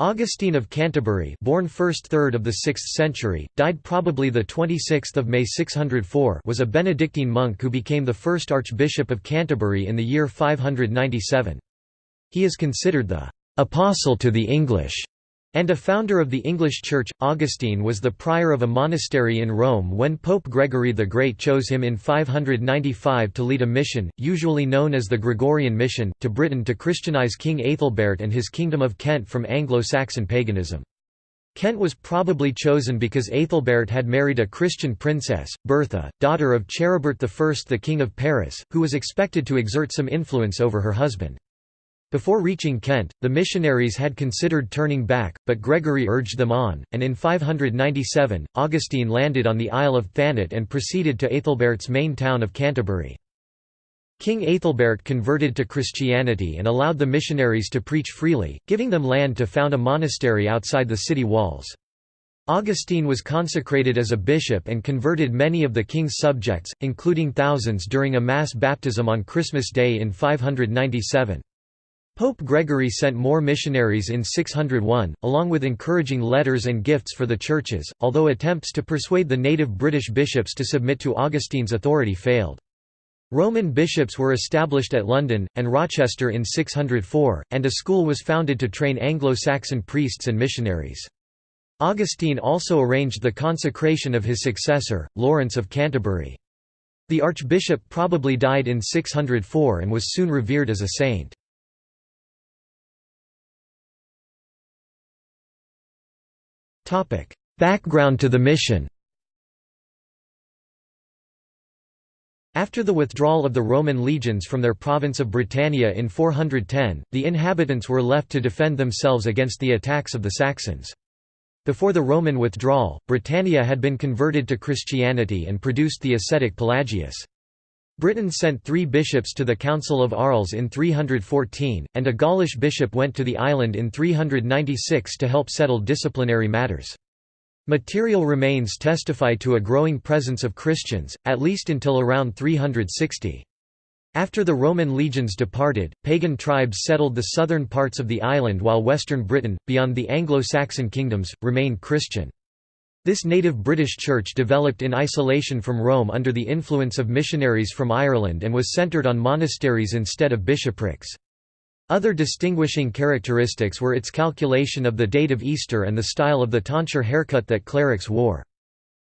Augustine of Canterbury born first third of the 6th century, died probably 26 May 604 was a Benedictine monk who became the first Archbishop of Canterbury in the year 597. He is considered the «apostle to the English» and a founder of the English Church, Augustine was the prior of a monastery in Rome when Pope Gregory the Great chose him in 595 to lead a mission, usually known as the Gregorian Mission, to Britain to Christianize King Aethelbert and his Kingdom of Kent from Anglo-Saxon paganism. Kent was probably chosen because Aethelbert had married a Christian princess, Bertha, daughter of Charibert I the King of Paris, who was expected to exert some influence over her husband. Before reaching Kent, the missionaries had considered turning back, but Gregory urged them on, and in 597, Augustine landed on the Isle of Thanet and proceeded to Aethelbert's main town of Canterbury. King Aethelbert converted to Christianity and allowed the missionaries to preach freely, giving them land to found a monastery outside the city walls. Augustine was consecrated as a bishop and converted many of the king's subjects, including thousands during a mass baptism on Christmas Day in 597. Pope Gregory sent more missionaries in 601, along with encouraging letters and gifts for the churches, although attempts to persuade the native British bishops to submit to Augustine's authority failed. Roman bishops were established at London, and Rochester in 604, and a school was founded to train Anglo-Saxon priests and missionaries. Augustine also arranged the consecration of his successor, Lawrence of Canterbury. The archbishop probably died in 604 and was soon revered as a saint. Background to the mission After the withdrawal of the Roman legions from their province of Britannia in 410, the inhabitants were left to defend themselves against the attacks of the Saxons. Before the Roman withdrawal, Britannia had been converted to Christianity and produced the ascetic Pelagius. Britain sent three bishops to the Council of Arles in 314, and a Gaulish bishop went to the island in 396 to help settle disciplinary matters. Material remains testify to a growing presence of Christians, at least until around 360. After the Roman legions departed, pagan tribes settled the southern parts of the island while western Britain, beyond the Anglo-Saxon kingdoms, remained Christian. This native British church developed in isolation from Rome under the influence of missionaries from Ireland and was centred on monasteries instead of bishoprics. Other distinguishing characteristics were its calculation of the date of Easter and the style of the tonsure haircut that clerics wore.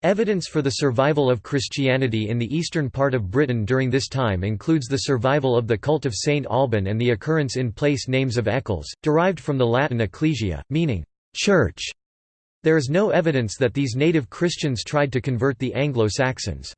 Evidence for the survival of Christianity in the eastern part of Britain during this time includes the survival of the cult of St. Alban and the occurrence in place names of Eccles, derived from the Latin ecclesia, meaning church. There is no evidence that these native Christians tried to convert the Anglo-Saxons.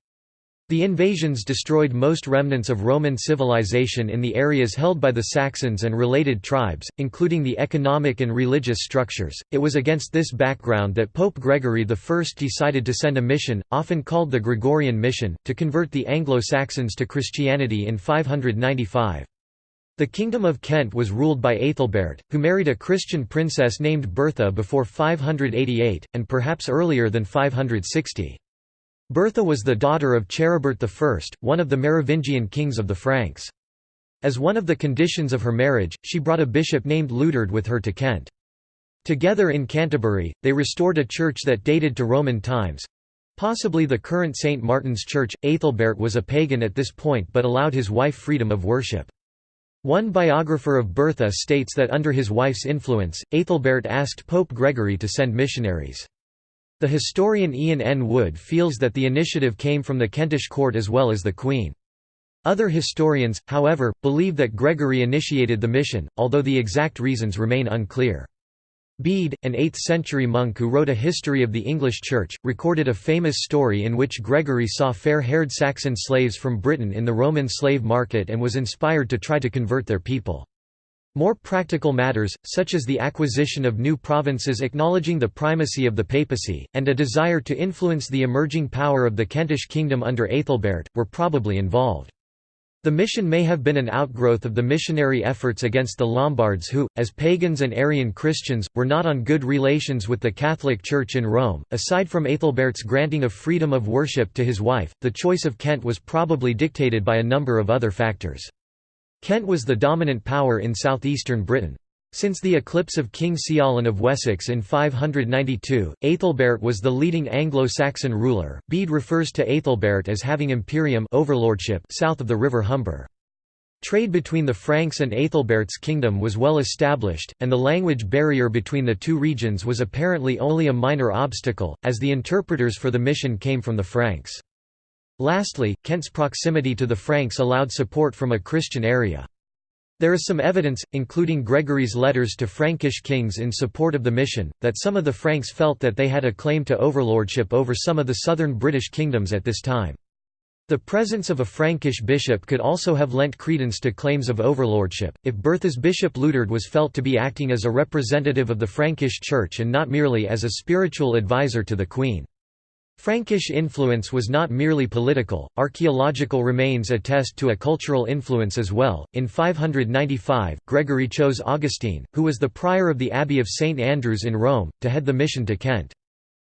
The invasions destroyed most remnants of Roman civilization in the areas held by the Saxons and related tribes, including the economic and religious structures. It was against this background that Pope Gregory I decided to send a mission, often called the Gregorian Mission, to convert the Anglo-Saxons to Christianity in 595. The Kingdom of Kent was ruled by Aethelbert, who married a Christian princess named Bertha before 588, and perhaps earlier than 560. Bertha was the daughter of Charibert I, one of the Merovingian kings of the Franks. As one of the conditions of her marriage, she brought a bishop named Liudard with her to Kent. Together in Canterbury, they restored a church that dated to Roman times—possibly the current St. Martin's Church. Aethelbert was a pagan at this point but allowed his wife freedom of worship. One biographer of Bertha states that under his wife's influence, Aethelbert asked Pope Gregory to send missionaries. The historian Ian N. Wood feels that the initiative came from the Kentish court as well as the Queen. Other historians, however, believe that Gregory initiated the mission, although the exact reasons remain unclear. Bede, an 8th-century monk who wrote a history of the English Church, recorded a famous story in which Gregory saw fair-haired Saxon slaves from Britain in the Roman slave market and was inspired to try to convert their people. More practical matters, such as the acquisition of new provinces acknowledging the primacy of the papacy, and a desire to influence the emerging power of the Kentish kingdom under Aethelbert, were probably involved. The mission may have been an outgrowth of the missionary efforts against the Lombards who, as pagans and Arian Christians, were not on good relations with the Catholic Church in Rome. Aside from Aethelbert's granting of freedom of worship to his wife, the choice of Kent was probably dictated by a number of other factors. Kent was the dominant power in southeastern Britain. Since the eclipse of King Ceawlin of Wessex in 592, Aethelbert was the leading Anglo-Saxon ruler. Bede refers to Aethelbert as having imperium overlordship south of the river Humber. Trade between the Franks and Aethelbert's kingdom was well established, and the language barrier between the two regions was apparently only a minor obstacle, as the interpreters for the mission came from the Franks. Lastly, Kent's proximity to the Franks allowed support from a Christian area. There is some evidence, including Gregory's letters to Frankish kings in support of the mission, that some of the Franks felt that they had a claim to overlordship over some of the southern British kingdoms at this time. The presence of a Frankish bishop could also have lent credence to claims of overlordship, if Bertha's bishop Liudard was felt to be acting as a representative of the Frankish Church and not merely as a spiritual advisor to the Queen. Frankish influence was not merely political, archaeological remains attest to a cultural influence as well. In 595, Gregory chose Augustine, who was the prior of the Abbey of St Andrews in Rome, to head the mission to Kent.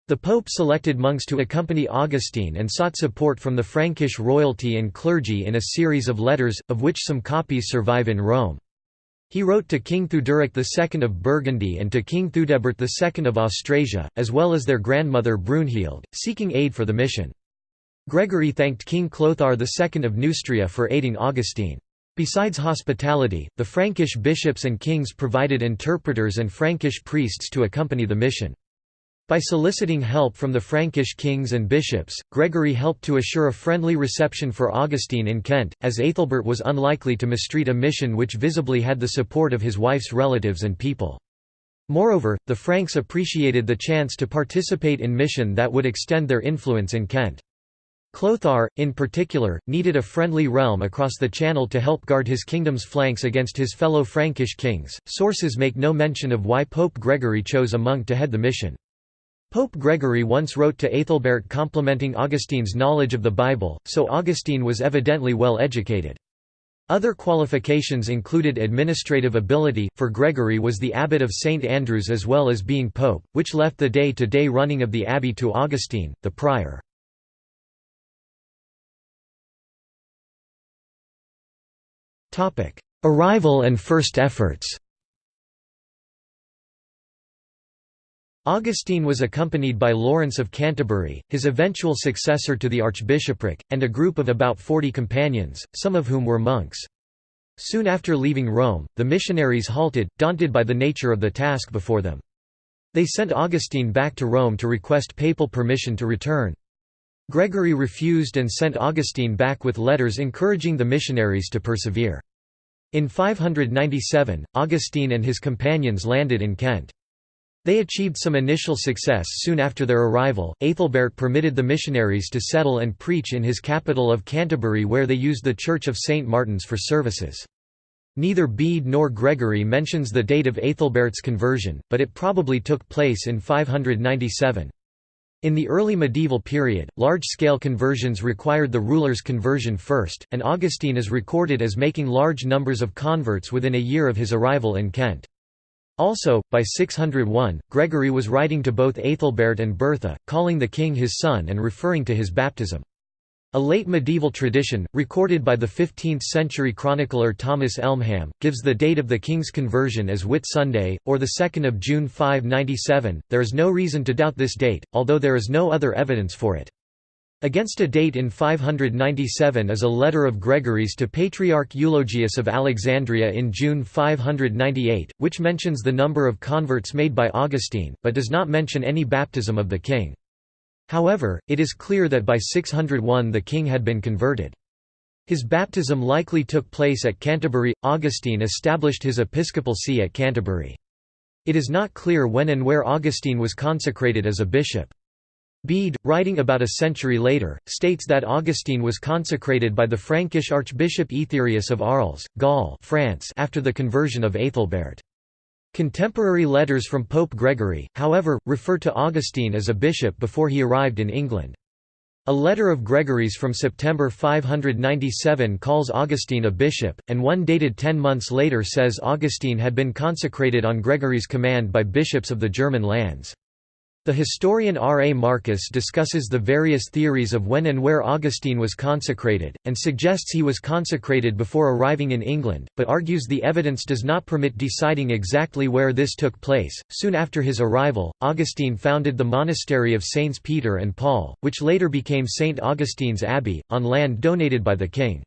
The Pope selected monks to accompany Augustine and sought support from the Frankish royalty and clergy in a series of letters, of which some copies survive in Rome. He wrote to King Theuderic II of Burgundy and to King Theudebert II of Austrasia, as well as their grandmother Brunhild, seeking aid for the mission. Gregory thanked King Clothar II of Neustria for aiding Augustine. Besides hospitality, the Frankish bishops and kings provided interpreters and Frankish priests to accompany the mission. By soliciting help from the Frankish kings and bishops, Gregory helped to assure a friendly reception for Augustine in Kent, as Aethelbert was unlikely to mistreat a mission which visibly had the support of his wife's relatives and people. Moreover, the Franks appreciated the chance to participate in mission that would extend their influence in Kent. Clothar, in particular, needed a friendly realm across the Channel to help guard his kingdom's flanks against his fellow Frankish kings. Sources make no mention of why Pope Gregory chose a monk to head the mission. Pope Gregory once wrote to Aethelbert complimenting Augustine's knowledge of the Bible, so Augustine was evidently well educated. Other qualifications included administrative ability, for Gregory was the abbot of St. Andrews as well as being pope, which left the day-to-day -day running of the abbey to Augustine, the prior. Arrival and first efforts Augustine was accompanied by Lawrence of Canterbury, his eventual successor to the archbishopric, and a group of about forty companions, some of whom were monks. Soon after leaving Rome, the missionaries halted, daunted by the nature of the task before them. They sent Augustine back to Rome to request papal permission to return. Gregory refused and sent Augustine back with letters encouraging the missionaries to persevere. In 597, Augustine and his companions landed in Kent. They achieved some initial success soon after their arrival. Aethelbert permitted the missionaries to settle and preach in his capital of Canterbury, where they used the Church of St. Martin's for services. Neither Bede nor Gregory mentions the date of Aethelbert's conversion, but it probably took place in 597. In the early medieval period, large-scale conversions required the ruler's conversion first, and Augustine is recorded as making large numbers of converts within a year of his arrival in Kent. Also, by 601, Gregory was writing to both Aethelbert and Bertha, calling the king his son and referring to his baptism. A late medieval tradition, recorded by the 15th-century chronicler Thomas Elmham, gives the date of the king's conversion as Whit Sunday, or 2 June 597. There is no reason to doubt this date, although there is no other evidence for it. Against a date in 597 is a letter of Gregory's to Patriarch Eulogius of Alexandria in June 598, which mentions the number of converts made by Augustine, but does not mention any baptism of the king. However, it is clear that by 601 the king had been converted. His baptism likely took place at Canterbury. Augustine established his episcopal see at Canterbury. It is not clear when and where Augustine was consecrated as a bishop. Bede, writing about a century later, states that Augustine was consecrated by the Frankish Archbishop Aetherius of Arles, Gaul France after the conversion of Aethelbert. Contemporary letters from Pope Gregory, however, refer to Augustine as a bishop before he arrived in England. A letter of Gregory's from September 597 calls Augustine a bishop, and one dated ten months later says Augustine had been consecrated on Gregory's command by bishops of the German lands. The historian R. A. Markus discusses the various theories of when and where Augustine was consecrated, and suggests he was consecrated before arriving in England, but argues the evidence does not permit deciding exactly where this took place. Soon after his arrival, Augustine founded the monastery of Saints Peter and Paul, which later became St. Augustine's Abbey, on land donated by the king.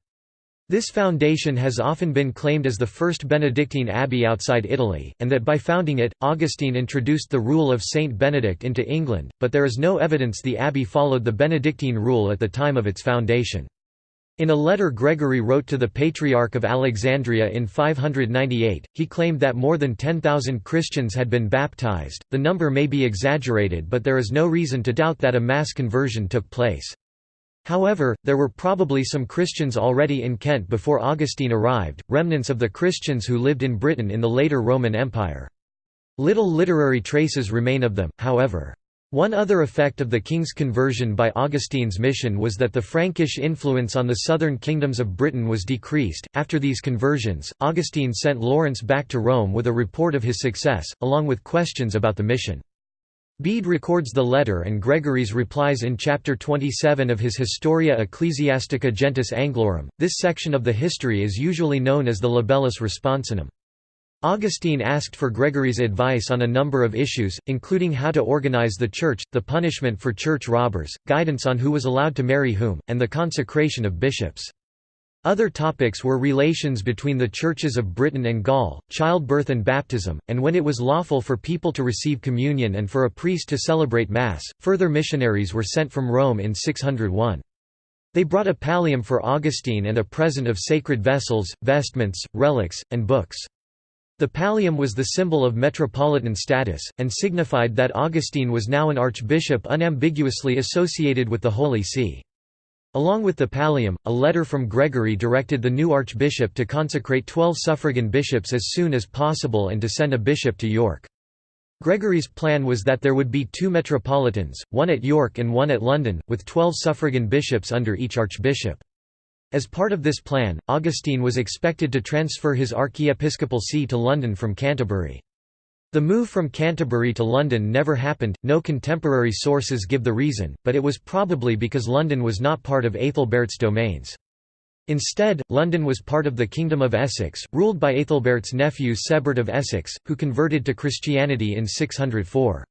This foundation has often been claimed as the first Benedictine abbey outside Italy, and that by founding it, Augustine introduced the rule of Saint Benedict into England, but there is no evidence the abbey followed the Benedictine rule at the time of its foundation. In a letter Gregory wrote to the Patriarch of Alexandria in 598, he claimed that more than 10,000 Christians had been baptized. The number may be exaggerated, but there is no reason to doubt that a mass conversion took place. However, there were probably some Christians already in Kent before Augustine arrived, remnants of the Christians who lived in Britain in the later Roman Empire. Little literary traces remain of them, however. One other effect of the king's conversion by Augustine's mission was that the Frankish influence on the southern kingdoms of Britain was decreased. After these conversions, Augustine sent Lawrence back to Rome with a report of his success, along with questions about the mission. Bede records the letter and Gregory's replies in chapter 27 of his Historia Ecclesiastica Gentis Anglorum. This section of the history is usually known as the Libellus Responsionum. Augustine asked for Gregory's advice on a number of issues, including how to organize the church, the punishment for church robbers, guidance on who was allowed to marry whom, and the consecration of bishops. Other topics were relations between the churches of Britain and Gaul, childbirth and baptism, and when it was lawful for people to receive communion and for a priest to celebrate Mass. Further missionaries were sent from Rome in 601. They brought a pallium for Augustine and a present of sacred vessels, vestments, relics, and books. The pallium was the symbol of metropolitan status, and signified that Augustine was now an archbishop unambiguously associated with the Holy See. Along with the pallium, a letter from Gregory directed the new archbishop to consecrate twelve suffragan bishops as soon as possible and to send a bishop to York. Gregory's plan was that there would be two metropolitans, one at York and one at London, with twelve suffragan bishops under each archbishop. As part of this plan, Augustine was expected to transfer his archiepiscopal see to London from Canterbury. The move from Canterbury to London never happened, no contemporary sources give the reason, but it was probably because London was not part of Aethelberht's domains. Instead, London was part of the Kingdom of Essex, ruled by Aethelberht's nephew Sebert of Essex, who converted to Christianity in 604.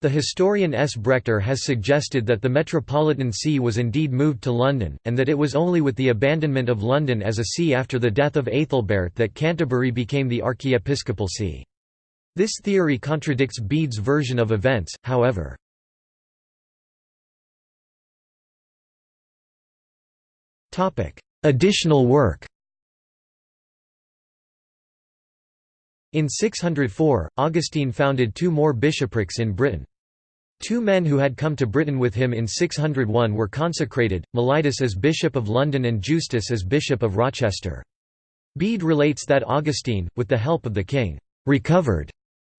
The historian S. Brechter has suggested that the metropolitan see was indeed moved to London, and that it was only with the abandonment of London as a see after the death of Aethelbert that Canterbury became the archiepiscopal see. This theory contradicts Bede's version of events, however. Additional work In 604, Augustine founded two more bishoprics in Britain. Two men who had come to Britain with him in 601 were consecrated, Mellitus as Bishop of London and Justus as Bishop of Rochester. Bede relates that Augustine, with the help of the king, recovered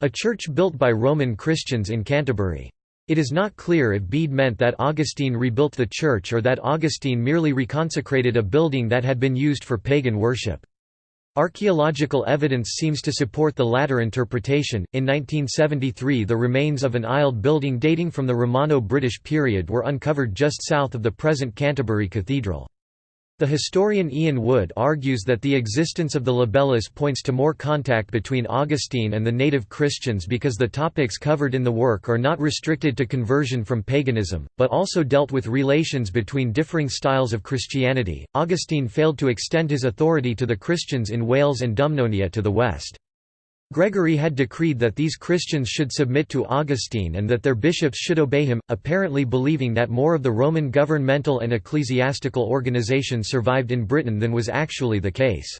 a church built by Roman Christians in Canterbury. It is not clear if Bede meant that Augustine rebuilt the church or that Augustine merely reconsecrated a building that had been used for pagan worship. Archaeological evidence seems to support the latter interpretation. In 1973, the remains of an aisled building dating from the Romano British period were uncovered just south of the present Canterbury Cathedral. The historian Ian Wood argues that the existence of the libellus points to more contact between Augustine and the native Christians because the topics covered in the work are not restricted to conversion from paganism, but also dealt with relations between differing styles of Christianity. Augustine failed to extend his authority to the Christians in Wales and Dumnonia to the west. Gregory had decreed that these Christians should submit to Augustine and that their bishops should obey him, apparently believing that more of the Roman governmental and ecclesiastical organization survived in Britain than was actually the case.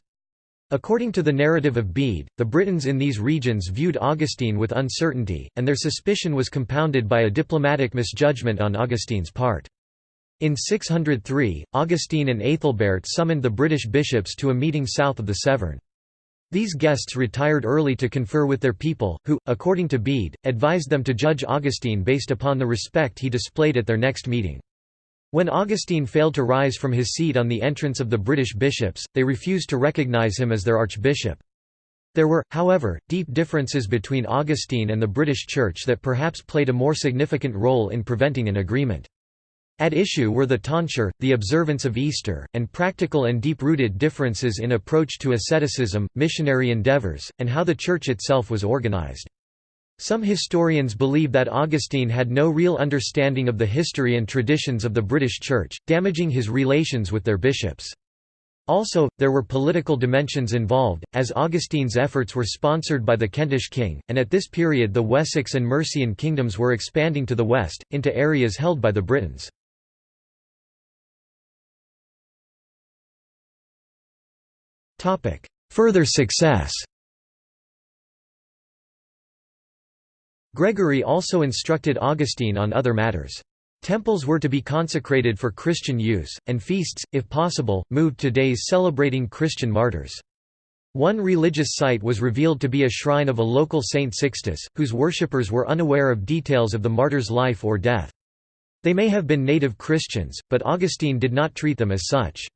According to the narrative of Bede, the Britons in these regions viewed Augustine with uncertainty, and their suspicion was compounded by a diplomatic misjudgment on Augustine's part. In 603, Augustine and Aethelbert summoned the British bishops to a meeting south of the Severn. These guests retired early to confer with their people, who, according to Bede, advised them to judge Augustine based upon the respect he displayed at their next meeting. When Augustine failed to rise from his seat on the entrance of the British bishops, they refused to recognise him as their archbishop. There were, however, deep differences between Augustine and the British Church that perhaps played a more significant role in preventing an agreement. At issue were the tonsure, the observance of Easter, and practical and deep-rooted differences in approach to asceticism, missionary endeavours, and how the Church itself was organized. Some historians believe that Augustine had no real understanding of the history and traditions of the British Church, damaging his relations with their bishops. Also, there were political dimensions involved, as Augustine's efforts were sponsored by the Kentish king, and at this period the Wessex and Mercian kingdoms were expanding to the west, into areas held by the Britons. Further success Gregory also instructed Augustine on other matters. Temples were to be consecrated for Christian use, and feasts, if possible, moved to days celebrating Christian martyrs. One religious site was revealed to be a shrine of a local Saint Sixtus, whose worshippers were unaware of details of the martyr's life or death. They may have been native Christians, but Augustine did not treat them as such.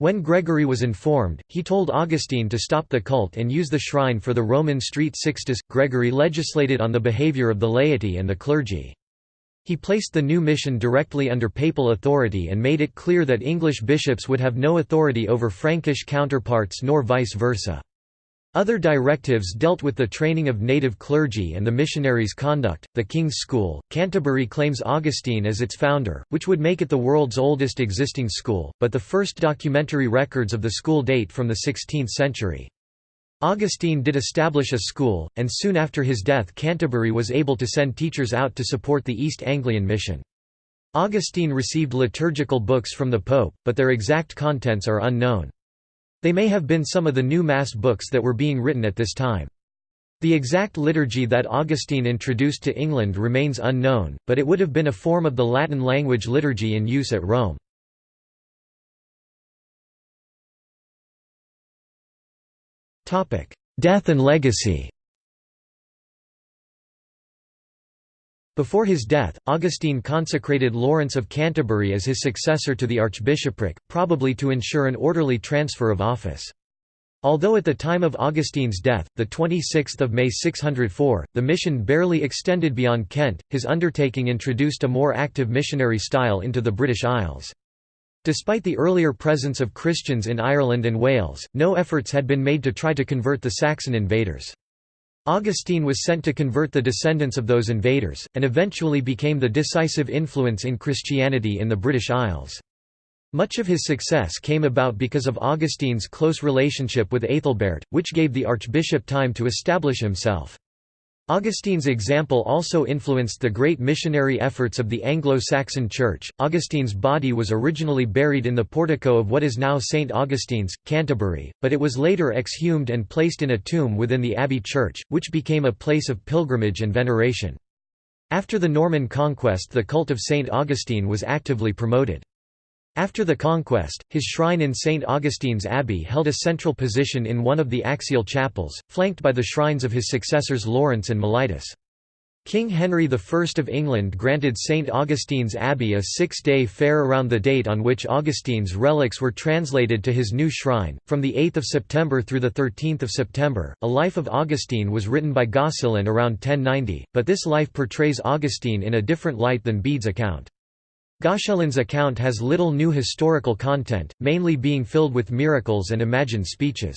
When Gregory was informed, he told Augustine to stop the cult and use the shrine for the Roman street Sixtus. Gregory legislated on the behavior of the laity and the clergy. He placed the new mission directly under papal authority and made it clear that English bishops would have no authority over Frankish counterparts nor vice versa. Other directives dealt with the training of native clergy and the missionaries' conduct. The King's School, Canterbury claims Augustine as its founder, which would make it the world's oldest existing school, but the first documentary records of the school date from the 16th century. Augustine did establish a school, and soon after his death Canterbury was able to send teachers out to support the East Anglian mission. Augustine received liturgical books from the Pope, but their exact contents are unknown. They may have been some of the new Mass books that were being written at this time. The exact liturgy that Augustine introduced to England remains unknown, but it would have been a form of the Latin language liturgy in use at Rome. Death and legacy Before his death, Augustine consecrated Lawrence of Canterbury as his successor to the archbishopric, probably to ensure an orderly transfer of office. Although at the time of Augustine's death, the 26th of May 604, the mission barely extended beyond Kent, his undertaking introduced a more active missionary style into the British Isles. Despite the earlier presence of Christians in Ireland and Wales, no efforts had been made to try to convert the Saxon invaders. Augustine was sent to convert the descendants of those invaders, and eventually became the decisive influence in Christianity in the British Isles. Much of his success came about because of Augustine's close relationship with Aethelberht, which gave the archbishop time to establish himself. Augustine's example also influenced the great missionary efforts of the Anglo-Saxon Church. Augustine's body was originally buried in the portico of what is now St. Augustine's, Canterbury, but it was later exhumed and placed in a tomb within the Abbey Church, which became a place of pilgrimage and veneration. After the Norman conquest the cult of St. Augustine was actively promoted. After the conquest, his shrine in St. Augustine's Abbey held a central position in one of the axial chapels, flanked by the shrines of his successors Lawrence and Mellitus. King Henry I of England granted St. Augustine's Abbey a six-day fair around the date on which Augustine's relics were translated to his new shrine. From the 8th of September through the 13th of September, a life of Augustine was written by Goscelin around 1090, but this life portrays Augustine in a different light than Bede's account. Goscelin's account has little new historical content, mainly being filled with miracles and imagined speeches.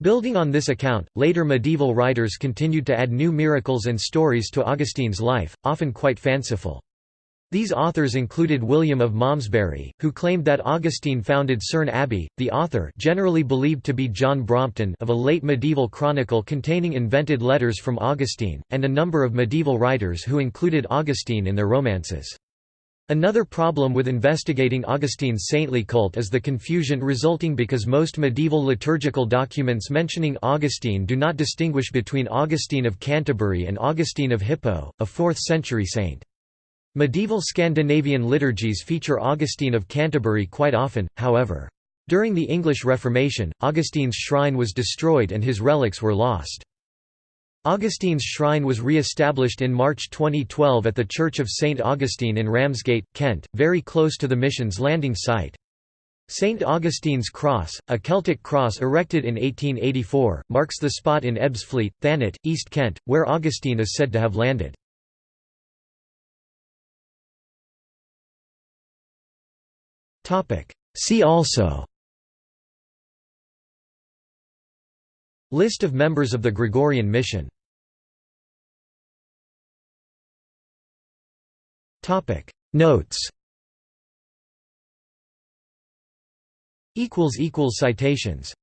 Building on this account, later medieval writers continued to add new miracles and stories to Augustine's life, often quite fanciful. These authors included William of Malmesbury, who claimed that Augustine founded Cerne Abbey, the author generally believed to be John Brompton of a late medieval chronicle containing invented letters from Augustine, and a number of medieval writers who included Augustine in their romances. Another problem with investigating Augustine's saintly cult is the confusion resulting because most medieval liturgical documents mentioning Augustine do not distinguish between Augustine of Canterbury and Augustine of Hippo, a 4th-century saint. Medieval Scandinavian liturgies feature Augustine of Canterbury quite often, however. During the English Reformation, Augustine's shrine was destroyed and his relics were lost. Augustine's shrine was re-established in March 2012 at the Church of St. Augustine in Ramsgate, Kent, very close to the mission's landing site. St. Augustine's Cross, a Celtic cross erected in 1884, marks the spot in Ebbsfleet, Thanet, East Kent, where Augustine is said to have landed. See also List of members of the Gregorian Mission Notes. Equals equals Citations